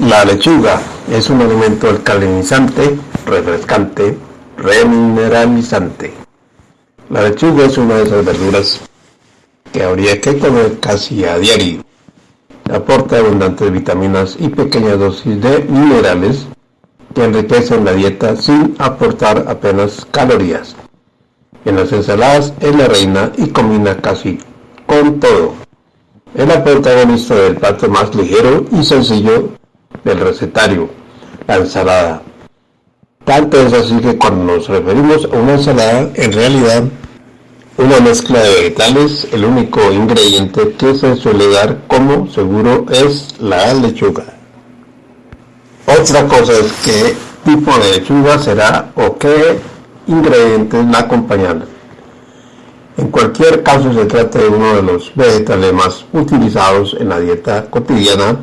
La lechuga es un alimento alcalinizante, refrescante, remineralizante. La lechuga es una de esas verduras que habría que comer casi a diario. Aporta abundantes vitaminas y pequeñas dosis de minerales que enriquecen la dieta sin aportar apenas calorías. En las ensaladas es la reina y combina casi con todo. Es la protagonista del plato más ligero y sencillo del recetario, la ensalada. Tanto es así que cuando nos referimos a una ensalada, en realidad una mezcla de vegetales, el único ingrediente que se suele dar como seguro es la lechuga. Otra cosa es qué tipo de lechuga será o qué ingredientes la acompañan. En cualquier caso se trata de uno de los vegetales más utilizados en la dieta cotidiana,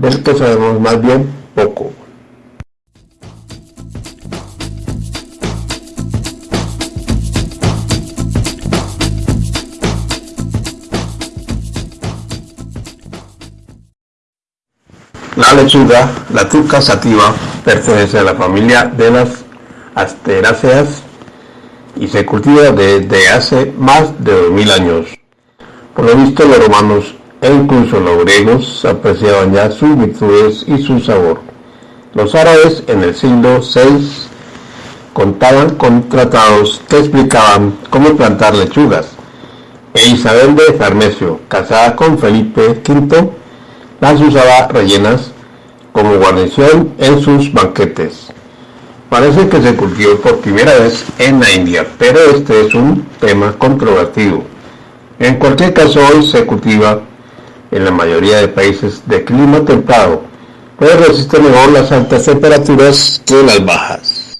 del que sabemos más bien poco. La lechuga, la tuca sativa, pertenece a la familia de las asteráceas y se cultiva desde hace más de 2000 años. Por lo visto los romanos incluso los griegos apreciaban ya sus virtudes y su sabor. Los árabes en el siglo VI contaban con tratados que explicaban cómo plantar lechugas. E Isabel de Farnesio, casada con Felipe V, las usaba rellenas como guarnición en sus banquetes. Parece que se cultivó por primera vez en la India, pero este es un tema controvertido. En cualquier caso, hoy se cultiva en la mayoría de países de clima templado, pues resiste mejor las altas temperaturas que las bajas.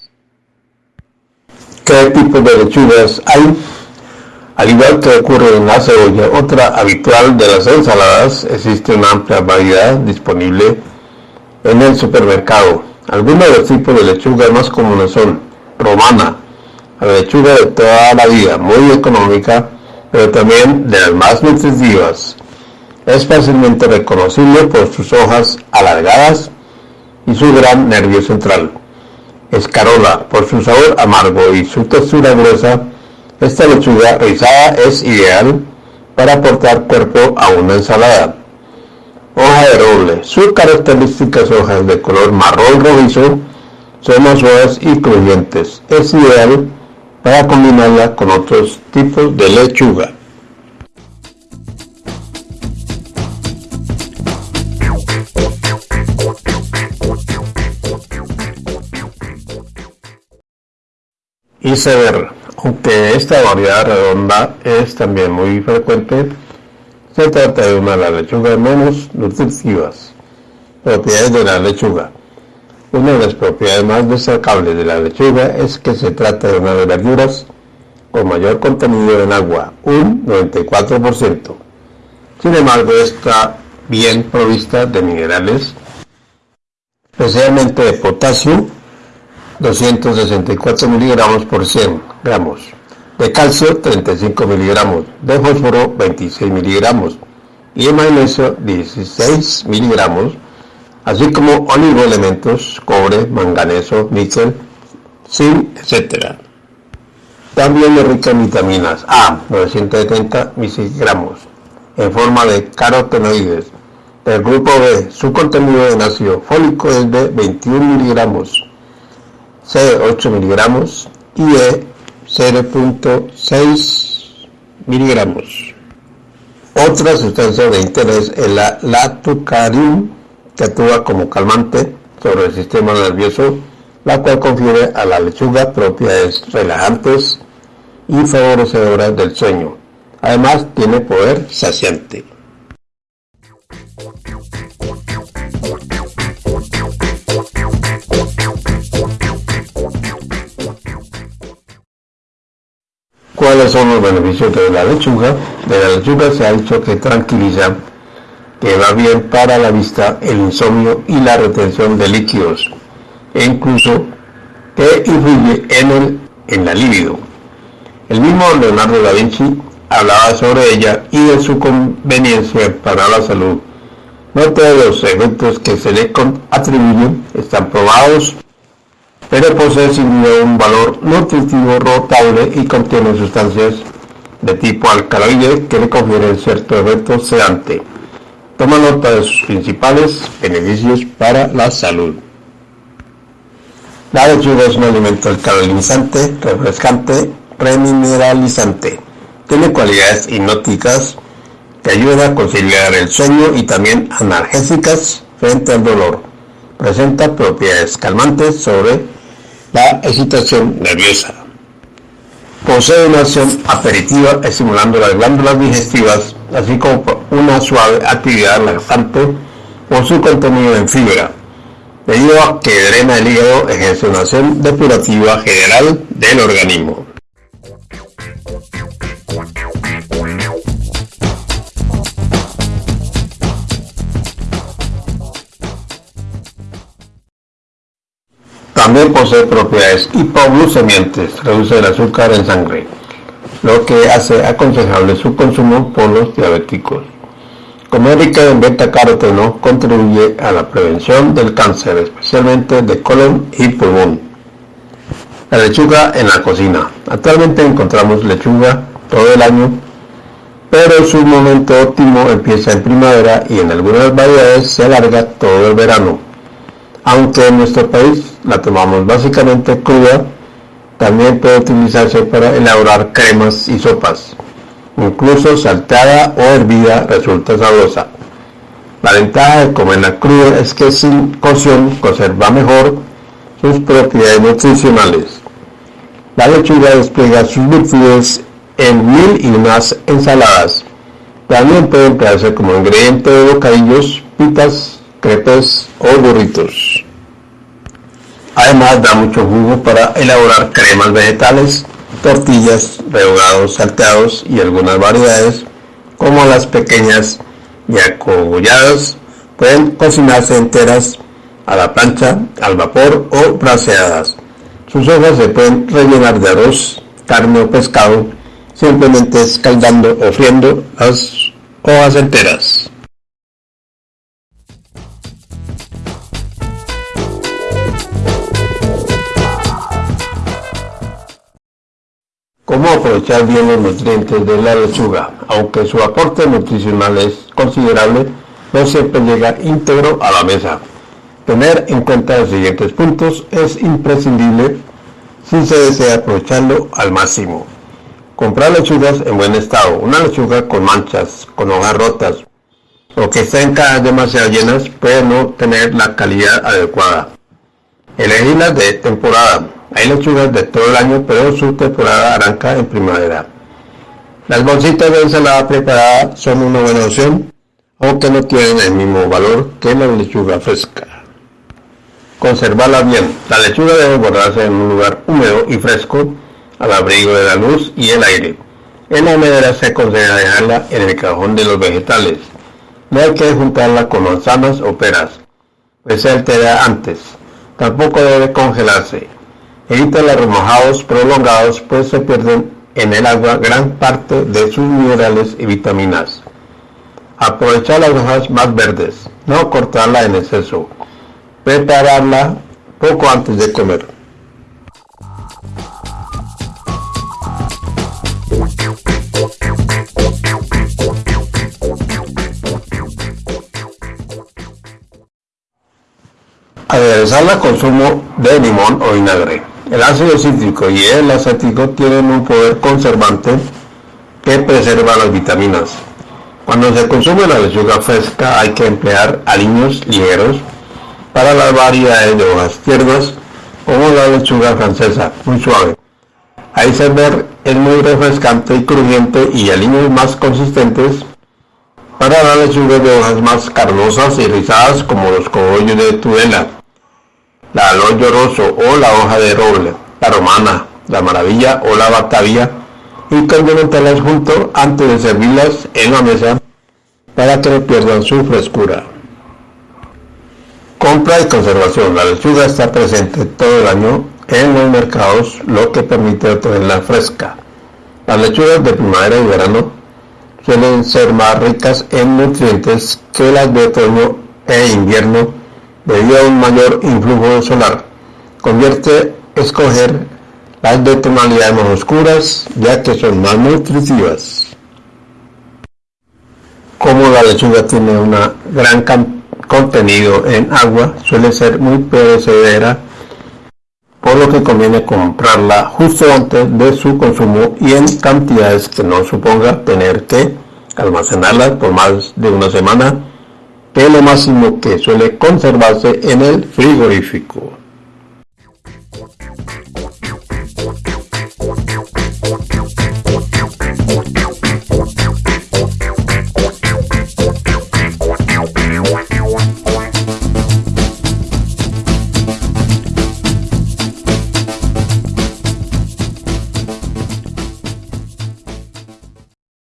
¿Qué tipo de lechugas hay? Al igual que ocurre en la cebolla, otra habitual de las ensaladas, existe una amplia variedad disponible en el supermercado. Algunos de los tipos de lechuga más comunes son romana, la lechuga de toda la vida, muy económica, pero también de las más nutritivas. Es fácilmente reconocible por sus hojas alargadas y su gran nervio central. Escarola, por su sabor amargo y su textura gruesa, esta lechuga rizada es ideal para aportar cuerpo a una ensalada. Hoja de roble. Sus características hojas de color marrón rojizo son más y crujientes. Es ideal para combinarla con otros tipos de lechuga. Iceberg. Aunque esta variedad redonda es también muy frecuente, se trata de una de las lechugas menos nutritivas. Propiedades de la lechuga. Una de las propiedades más destacables de la lechuga es que se trata de una de las verduras con mayor contenido en agua, un 94%. Sin embargo, está bien provista de minerales, especialmente de potasio, 264 miligramos por 100 gramos, de calcio 35 miligramos, de fósforo 26 miligramos. Y de magnesio 16 miligramos, así como oligoelementos, cobre, manganeso, níquel, zinc, etc. También es rica en vitaminas A, 970 miligramos, en forma de carotenoides. Del grupo B, su contenido en ácido fólico es de 21 miligramos, C 8 miligramos y E 0.6 miligramos. Otra sustancia de interés es la latucarin, que actúa como calmante sobre el sistema nervioso, la cual confiere a la lechuga propiedades relajantes y favorecedoras del sueño. Además, tiene poder saciante. ¿Cuáles son los beneficios de la lechuga? De la lechuga se ha dicho que tranquiliza, que va bien para la vista, el insomnio y la retención de líquidos, e incluso que influye en, el, en la libido. El mismo Leonardo da Vinci hablaba sobre ella y de su conveniencia para la salud. No todos los efectos que se le atribuyen están probados, pero posee sin duda un valor nutritivo rotable y contiene sustancias de tipo alcaloide que le confieren cierto efecto sedante. Toma nota de sus principales beneficios para la salud. La lechuga es un alimento alcalinizante, refrescante, remineralizante. Tiene cualidades hipnóticas que ayudan a conciliar el sueño y también analgésicas frente al dolor. Presenta propiedades calmantes sobre la excitación nerviosa. Posee una acción aperitiva estimulando las glándulas digestivas, así como una suave actividad laxante por su contenido en fibra debido a que drena el hígado ejerce una acción depurativa general del organismo. También posee propiedades hipoglucemiantes, reduce el azúcar en sangre, lo que hace aconsejable su consumo por los diabéticos. Comer rica en beta-caroteno contribuye a la prevención del cáncer, especialmente de colon y pulmón. La lechuga en la cocina. Actualmente encontramos lechuga todo el año, pero su momento óptimo empieza en primavera y en algunas variedades se alarga todo el verano. Aunque en nuestro país la tomamos básicamente cruda, también puede utilizarse para elaborar cremas y sopas incluso salteada o hervida resulta sabrosa. La ventaja de comerla cruda es que sin cocción conserva mejor sus propiedades nutricionales. La lechuga despliega sus virtudes en mil y unas ensaladas. También puede emplearse como ingrediente de bocadillos, pitas, crepes o burritos. Además da mucho jugo para elaborar cremas vegetales, tortillas, rehogados, salteados y algunas variedades, como las pequeñas y acogolladas, pueden cocinarse enteras a la plancha, al vapor o braseadas. Sus hojas se pueden rellenar de arroz, carne o pescado, simplemente escaldando o friendo las hojas enteras. Aprovechar bien los nutrientes de la lechuga? Aunque su aporte nutricional es considerable, no siempre llega íntegro a la mesa. Tener en cuenta los siguientes puntos es imprescindible si se desea aprovecharlo al máximo. Comprar lechugas en buen estado. Una lechuga con manchas, con hojas rotas o que estén cajas demasiado llenas puede no tener la calidad adecuada. Elegirlas de temporada hay lechugas de todo el año, pero su temporada arranca en primavera. Las bolsitas de ensalada preparada son una buena opción, aunque no tienen el mismo valor que la lechuga fresca. Conservarla bien. La lechuga debe guardarse en un lugar húmedo y fresco, al abrigo de la luz y el aire. En la humedera se aconseja dejarla en el cajón de los vegetales. No hay que juntarla con manzanas o peras, pues se altera antes. Tampoco debe congelarse. Evita los remojados prolongados pues se pierden en el agua gran parte de sus minerales y vitaminas. Aprovechar las hojas más verdes, no cortarla en exceso. Prepararla poco antes de comer. Aderezarla con zumo de limón o vinagre. El ácido cítrico y el acético tienen un poder conservante que preserva las vitaminas. Cuando se consume la lechuga fresca hay que emplear aliños ligeros para las variedades de hojas tiernas como la lechuga francesa, muy suave. Iceberg es muy refrescante y crujiente y aliños más consistentes para las lechugas de hojas más carnosas y rizadas como los cogollos de Tudela la aloe lloroso o la hoja de roble, la romana, la maravilla o la batavia y condimentarlas junto antes de servirlas en la mesa para que no pierdan su frescura. Compra y conservación. La lechuga está presente todo el año en los mercados, lo que permite obtenerla fresca. Las lechugas de primavera y verano suelen ser más ricas en nutrientes que las de otoño e invierno debido a un mayor influjo solar. Convierte escoger las de tonalidades más oscuras ya que son más nutritivas. Como la lechuga tiene un gran contenido en agua, suele ser muy perecedera por lo que conviene comprarla justo antes de su consumo y en cantidades que no suponga tener que almacenarla por más de una semana, que es lo máximo que suele conservarse en el frigorífico.